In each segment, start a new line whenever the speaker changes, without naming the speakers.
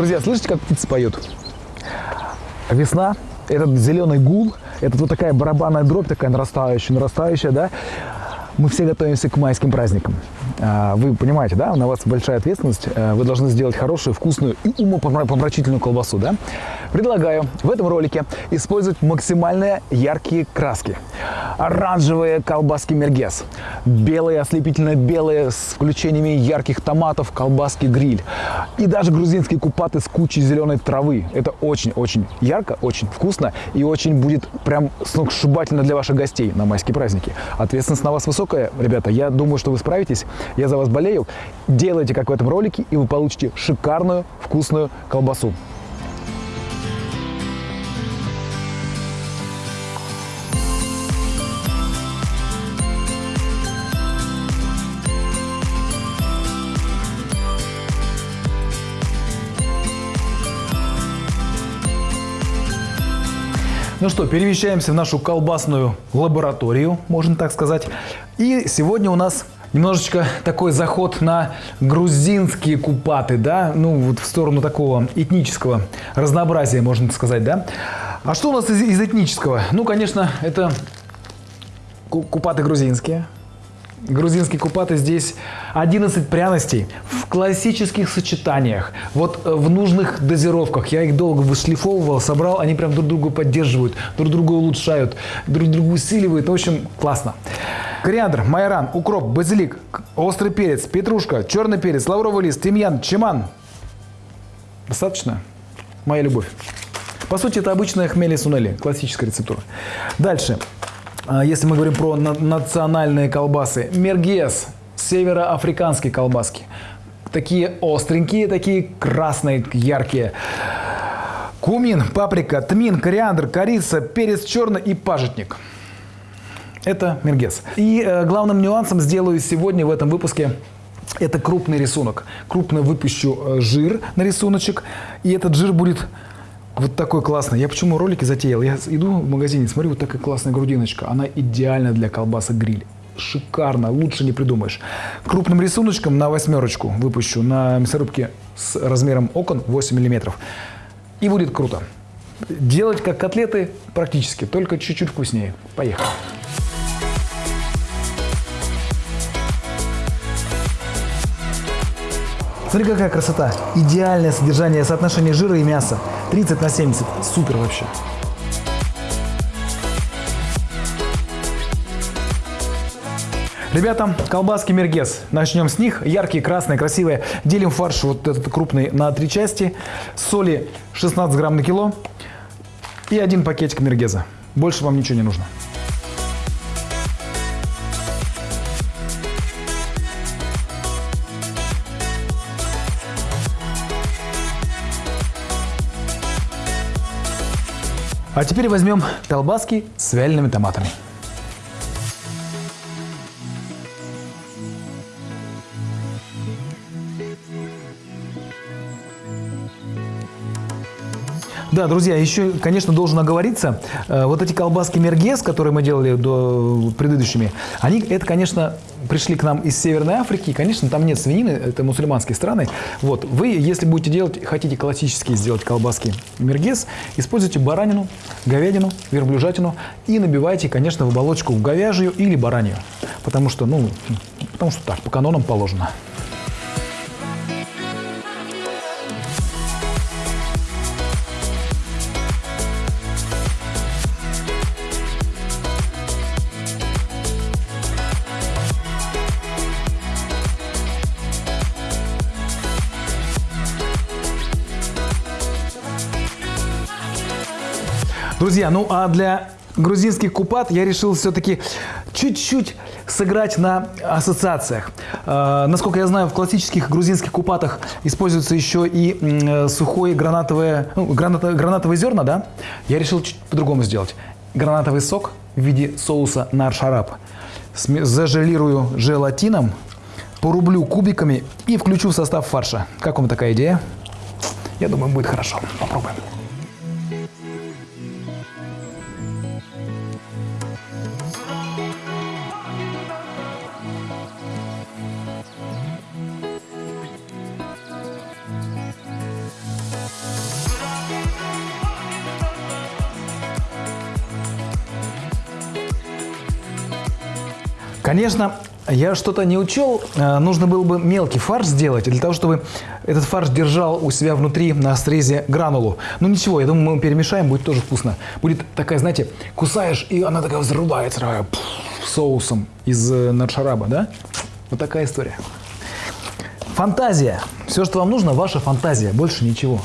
Друзья, слышите, как птицы поют? Весна, этот зеленый гул, это вот такая барабанная дробь, такая нарастающая, нарастающая, да? Мы все готовимся к майским праздникам. А, Вы понимаете, да, на вас большая ответственность. А, Вы должны сделать хорошую, вкусную и умопомрачительную колбасу, да? Предлагаю в этом ролике использовать максимально яркие краски. Оранжевые колбаски мергес, белые, ослепительно белые с включениями ярких томатов колбаски гриль и даже грузинские купаты с кучей зеленой травы. Это очень-очень ярко, очень вкусно и очень будет прям сногсшибательно для ваших гостей на майские праздники. Ответственность на вас высокая, ребята. Я думаю, что вы справитесь. Я за вас болею. Делайте, как в этом ролике, и вы получите шикарную, вкусную колбасу. Ну что, перемещаемся в нашу колбасную лабораторию, можно так сказать. И сегодня у нас немножечко такой заход на грузинские купаты, да, ну вот в сторону такого этнического разнообразия, можно сказать, да. А что у нас из, из этнического? Ну, конечно, это ку- купаты грузинские. Грузинские купаты здесь 11 пряностей в классических сочетаниях, вот э, в нужных дозировках. Я их долго вышлифовывал, собрал, они прям друг друга поддерживают, друг друга улучшают, друг друга усиливают. В общем, классно. Кориандр, майоран, укроп, базилик, острый перец, петрушка, черный перец, лавровый лист, тимьян, чиман. Достаточно? Моя любовь. По сути, это обычная хмели сунели, классическая рецептура. Дальше. А, Если мы говорим про на- национальные колбасы, мергес, североафриканские колбаски. Такие остренькие, такие красные, яркие. Кумин, паприка, тмин, кориандр, корица, перец черный и пажитник. Это мергес. И э, главным нюансом сделаю сегодня в этом выпуске это крупный рисунок. Крупно выпущу э, жир на рисуночек, и этот жир будет вот такой классный. Я почему ролики затеял? Я иду в магазине, смотрю, вот такая классная грудиночка. Она идеальна для колбаса гриль. Шикарно, лучше не придумаешь. Крупным рисуночком на восьмерочку выпущу на мясорубке с размером окон 8 миллиметров. И будет круто. Делать как котлеты практически, только чуть-чуть вкуснее. Поехали. Смотри, какая красота. Идеальное содержание, соотношение жира и мяса. 30 на 70. Супер вообще. Ребята, колбаски мергес. Начнем с них. Яркие, красные, красивые. Делим фарш вот этот крупный на три части. Соли 16 грамм на кило. И один пакетик мергеза. Больше вам ничего не нужно. А теперь возьмем колбаски с вялеными томатами. Да, друзья, еще, конечно, должен оговориться, э, вот эти колбаски мергес, которые мы делали до предыдущими, они, это, конечно, пришли к нам из Северной Африки, конечно, там нет свинины, это мусульманские страны. Вот, вы, если будете делать, хотите классические сделать колбаски мергес, используйте баранину, говядину, верблюжатину и набивайте, конечно, в оболочку говяжью или баранью, потому что, ну, потому что так, по канонам положено. Друзья, ну а для грузинских купат я решил все-таки чуть-чуть сыграть на ассоциациях. Э, насколько я знаю, в классических грузинских купатах используется еще и э, сухое гранатовое, ну, граната- гранатовые зерна, да? Я решил чуть по-другому сделать. Гранатовый сок в виде соуса на шарап. Зажелирую желатином, порублю кубиками и включу в состав фарша. Как вам такая идея? Я думаю, будет хорошо. Попробуем. Конечно, я что-то не учел. Э, Нужно было бы мелкий фарш сделать для того, чтобы этот фарш держал у себя внутри на срезе гранулу. Ну ничего, я думаю, мы перемешаем, будет тоже вкусно. Будет такая, знаете, кусаешь, и она такая взрывается такая, пф, соусом из э, надшараба, да? Вот такая история. Фантазия. Все, что вам нужно, ваша фантазия. Больше ничего.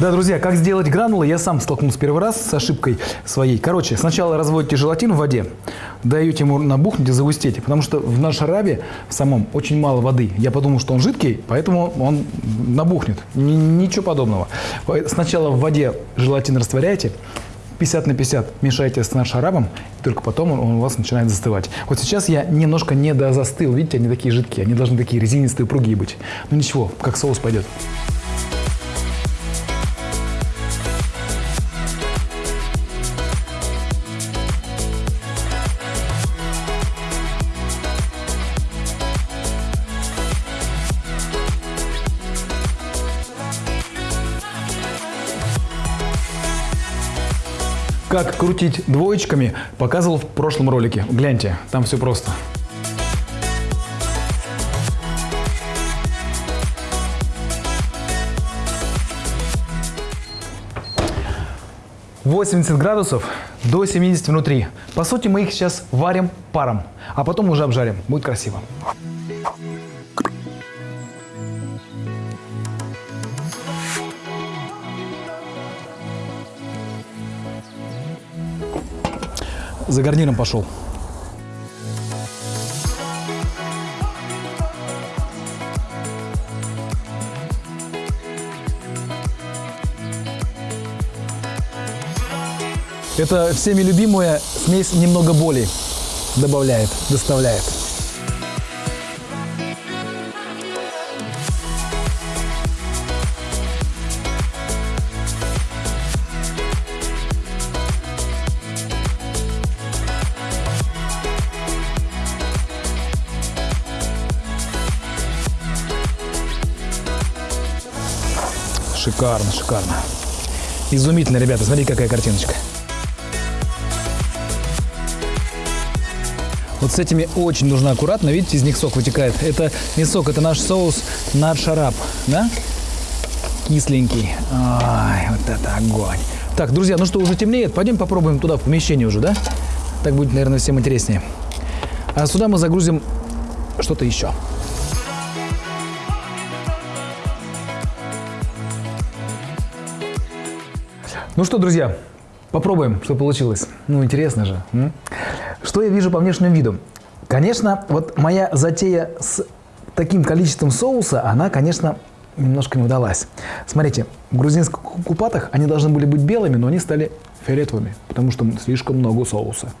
Да, друзья, как сделать гранулы, я сам столкнулся первый раз с ошибкой своей. Короче, сначала разводите желатин в воде, даете ему набухнуть и загустеть, потому что в нашарабе в самом очень мало воды. Я подумал, что он жидкий, поэтому он набухнет. Ничего подобного. Сначала в воде желатин растворяете, 50 на 50 мешаете с нашарабом, и только потом он, он у вас начинает застывать. Вот сейчас я немножко не дозастыл. Видите, они такие жидкие, они должны такие резинистые, упругие быть. Ну ничего, как соус пойдет. Как крутить двоечками, показывал в прошлом ролике. Гляньте, там все просто. «80 градусов до 70 внутри. По сути, мы их сейчас варим паром, а потом уже обжарим. Будет красиво. За гарниром пошел. Это всеми любимая смесь немного боли добавляет, доставляет. Шикарно, шикарно. Изумительно, ребята, смотрите, какая картиночка. Вот с этими очень нужно аккуратно, видите, из них сок вытекает. Это не сок, это наш соус над шарап, да? Кисленький. Ай, вот это огонь. Так, друзья, ну что, уже темнеет, пойдем попробуем туда, в помещение уже, да? Так будет, наверное, всем интереснее. А сюда мы загрузим что-то еще. Ну что, друзья, попробуем, что получилось. Ну, интересно же. Что я вижу по внешнему виду? Конечно, вот моя затея с таким количеством соуса, она, конечно, немножко не удалась. Смотрите, в грузинских ку- купатах они должны были быть белыми, но они стали фиолетовыми, потому что слишком много соуса.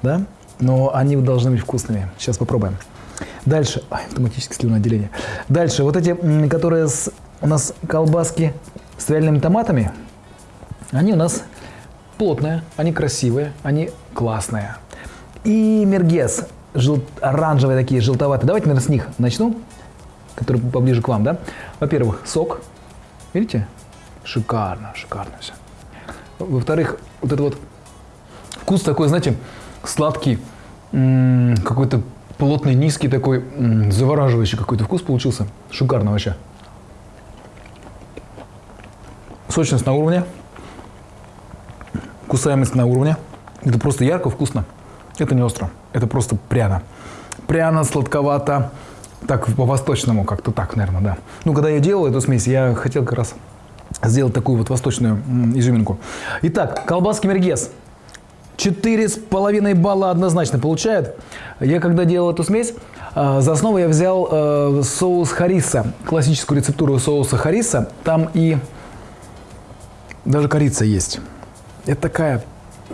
Да? Но они должны быть вкусными. Сейчас попробуем. Дальше. Ай, автоматическое слюноотделение. Дальше. Вот эти, которые с- у нас колбаски с вялеными томатами, они у нас плотные, они красивые, они классные. И мергес, жел- оранжевые такие, желтоватые. Давайте, наверное, с них начну, который поближе к вам, да? Во-первых, сок. Видите? Шикарно, шикарно все. Во-вторых, вот этот вот вкус такой, знаете, сладкий, какой-то плотный, низкий такой, завораживающий какой-то вкус получился. Шикарно вообще. Сочность на уровне. Кусаемость на уровне. Это просто ярко, вкусно. Это не остро. Это просто пряно. Пряно, сладковато. Так, по-восточному как-то так, наверное, да. Ну, когда я делал эту смесь, я хотел как раз сделать такую вот восточную изюминку. Итак, колбаски мергес. Четыре с половиной балла однозначно получает. Я когда делал эту смесь, э, за основу я взял э, соус хариса, классическую рецептуру соуса хариса. Там и даже корица есть. Это такая,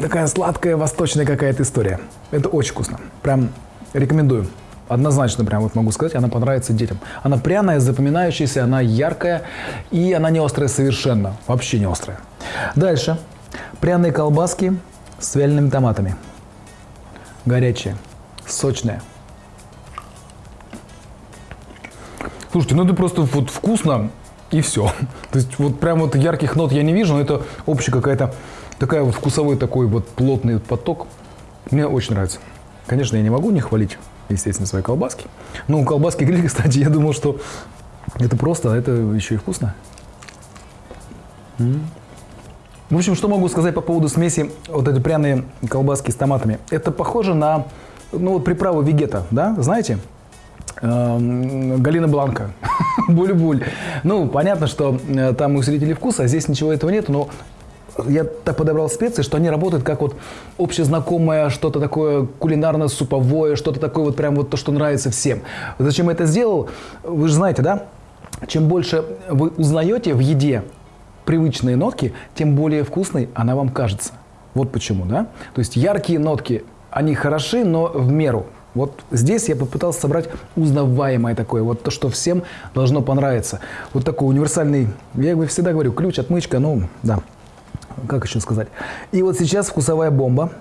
такая сладкая, восточная какая-то история. Это очень вкусно. Прям рекомендую. Однозначно прям вот могу сказать, она понравится детям. Она пряная, запоминающаяся, она яркая и она не острая совершенно. Вообще не острая. Дальше. Пряные колбаски с вялеными томатами. Горячие, сочные. Слушайте, ну это просто вот вкусно. и все. То есть вот прям вот ярких нот я не вижу, но это общая какая-то такая вот вкусовой такой вот плотный поток. Мне очень нравится. Конечно, я не могу не хвалить, естественно, свои колбаски. Но у колбаски гриль, кстати, я думал, что это просто, а это еще и вкусно. В общем, что могу сказать по поводу смеси вот эти пряные колбаски с томатами. Это похоже на ну, вот приправу вегета, да, знаете? Эм, Галина Бланка, буль-буль. Ну, понятно, что э, там усилители вкуса, а здесь ничего этого нет, но я так подобрал специи, что они работают как вот общезнакомое, что-то такое кулинарно-суповое, что-то такое вот прям вот то, что нравится всем. Зачем я это сделал? Вы же знаете, да? Чем больше вы узнаете в еде привычные нотки, тем более вкусной она вам кажется. Вот почему, да? То есть яркие нотки, они хороши, но в меру. Вот здесь я попытался собрать узнаваемое такое, вот то, что всем должно понравиться. Вот такой универсальный, я всегда говорю, ключ, отмычка, ну, да, как еще сказать. И вот сейчас вкусовая бомба.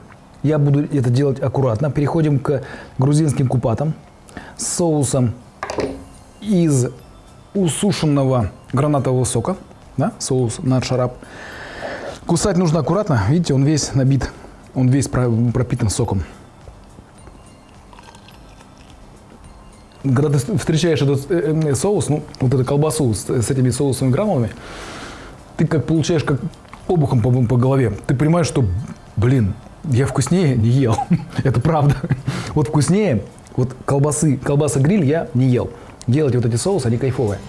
Я буду это делать аккуратно. Переходим к грузинским купатам с соусом из усушенного гранатового сока да, соус на шарап. Кусать нужно аккуратно, видите, он весь набит, он весь пропитан соком. Когда ты встречаешь этот э, э, соус, ну, вот эту колбасу с, с этими соусовыми гранулами, ты как получаешь как обухом по, по голове. Ты понимаешь, что, блин, я вкуснее не ел. Это правда. Вот вкуснее, вот колбасы, колбаса гриль я не ел. Делать вот эти соусы, они кайфовые.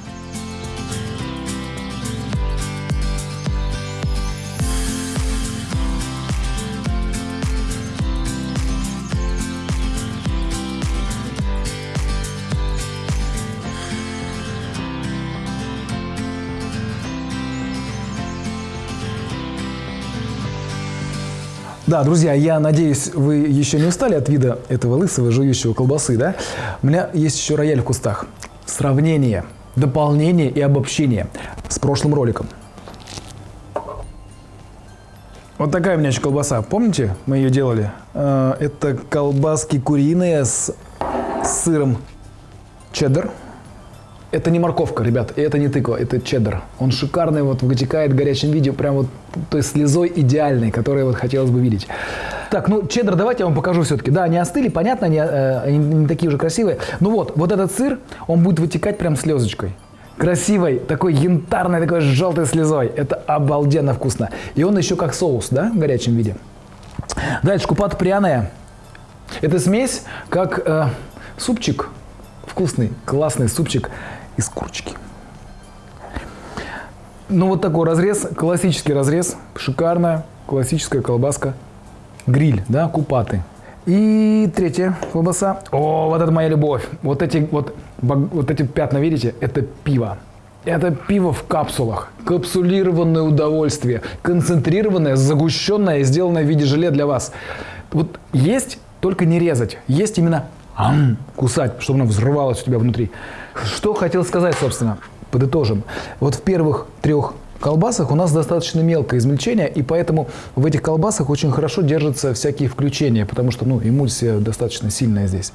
Да, друзья, я надеюсь, вы еще не устали от вида этого лысого жующего колбасы, да? У меня есть еще рояль в кустах. Сравнение, дополнение и обобщение с прошлым роликом. Вот такая у меня еще колбаса. Помните, мы ее делали? Э, это колбаски куриные с сыром чеддер. Это не морковка, ребят, и это не тыква, это чеддер. Он шикарный, вот вытекает в горячем виде, прям вот той слезой идеальной, которую вот хотелось бы видеть. Так, ну чеддер давайте я вам покажу все-таки. Да, они остыли, понятно, они, э, они не такие уже красивые. Ну вот, вот этот сыр, он будет вытекать прям слезочкой. Красивой, такой янтарной, такой желтой слезой. Это обалденно вкусно. И он еще как соус, да, в горячем виде. Дальше, купат пряная. Это смесь, как э, супчик, вкусный, классный супчик из курочки. Ну вот такой разрез, классический разрез, шикарная классическая колбаска, гриль, да, купаты. И третья колбаса. О, вот это моя любовь. Вот эти вот, вот эти пятна, видите, это пиво. Это пиво в капсулах. Капсулированное удовольствие. Концентрированное, загущенное, сделанное в виде желе для вас. Вот есть, только не резать. Есть именно ам, кусать, чтобы оно взрывалось у тебя внутри. Что хотел сказать, собственно, подытожим. Вот в первых трех колбасах у нас достаточно мелкое измельчение, и поэтому в этих колбасах очень хорошо держатся всякие включения, потому что ну, эмульсия достаточно сильная здесь.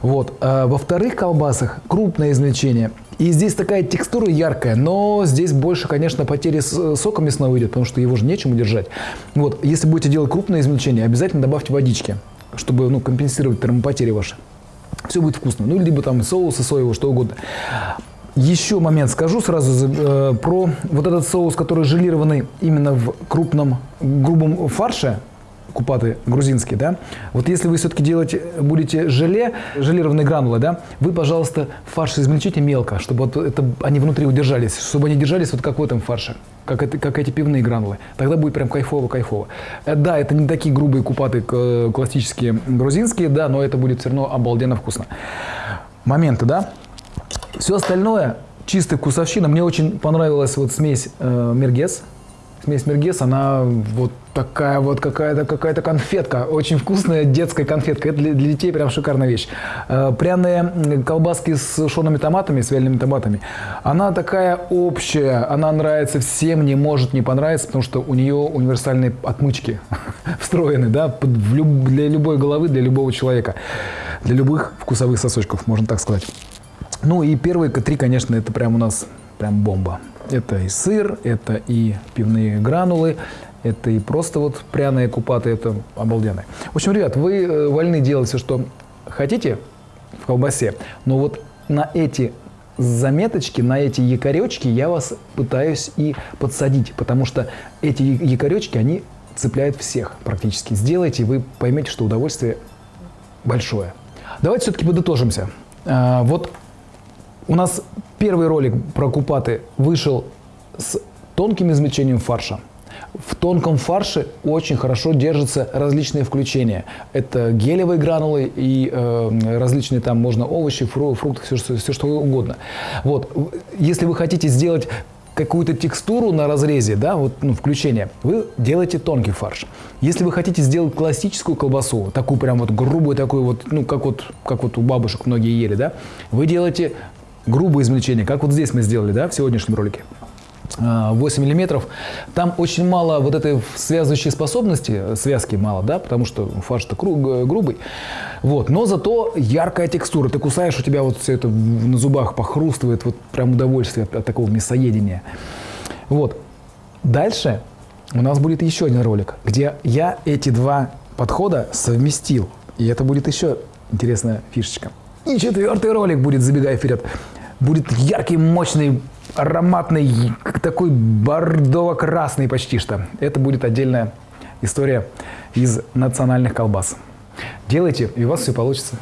Вот. А во вторых колбасах крупное измельчение, и здесь такая текстура яркая, но здесь больше, конечно, потери сока мясного идет, потому что его же нечем удержать. Вот. Если будете делать крупное измельчение, обязательно добавьте водички, чтобы ну, компенсировать термопотери ваши все будет вкусно. Ну, либо там соусы соевые, что угодно. Еще момент скажу сразу э, про вот этот соус, который желированный именно в крупном грубом фарше, купаты грузинские, да, вот если вы все-таки делать будете желе, желированные гранулы, да, вы, пожалуйста, фарш измельчите мелко, чтобы вот это, они внутри удержались, чтобы они держались вот как в этом фарше, как, это, как эти пивные гранулы. Тогда будет прям кайфово-кайфово. Э, да, это не такие грубые купаты э, классические грузинские, да, но это будет все равно обалденно вкусно. Моменты, да. Все остальное чистая вкусовщина. Мне очень понравилась вот смесь э, мергес, Смесь мергес, она вот такая вот какая-то какая-то конфетка, очень вкусная детская конфетка. Это для, для детей прям шикарная вещь. Э, пряные колбаски с сушеными томатами, с вялеными томатами. Она такая общая, она нравится всем, не может не понравиться, потому что у нее универсальные отмычки встроены, да, для любой головы, для любого человека, для любых вкусовых сосочков, можно так сказать. Ну и первые три, конечно, это прям у нас прям бомба. Это и сыр, это и пивные гранулы, это и просто вот пряные купаты, это обалденно. В общем, ребят, вы э, вольны делать все, что хотите в колбасе, но вот на эти заметочки, на эти якоречки я вас пытаюсь и подсадить, потому что эти якоречки, они цепляют всех практически. Сделайте, вы поймете, что удовольствие большое. Давайте все-таки подытожимся. А, вот у нас первый ролик про купаты вышел с тонким измельчением фарша. В тонком фарше очень хорошо держатся различные включения. Это гелевые гранулы и э, различные там можно овощи, фру, фрукты, все, все что угодно. Вот. Если вы хотите сделать какую-то текстуру на разрезе, да, вот, ну, включение, вы делаете тонкий фарш. Если вы хотите сделать классическую колбасу, такую прям вот грубую, такую вот, ну, как вот, как вот у бабушек многие ели, да, вы делаете грубое измельчение, как вот здесь мы сделали, да, в сегодняшнем ролике. 8 миллиметров. Там очень мало вот этой связывающей способности, связки мало, да, потому что фарш-то грубый. Вот. Но зато яркая текстура. Ты кусаешь, у тебя вот все это на зубах похрустывает, вот прям удовольствие от, от такого мясоедения. Вот. Дальше у нас будет еще один ролик, где я эти два подхода совместил. И это будет еще интересная фишечка. И четвертый ролик будет, забегая вперед, будет яркий, мощный ароматный, такой бордово-красный почти что. Это будет отдельная история из национальных колбас. Делайте, и у вас все получится.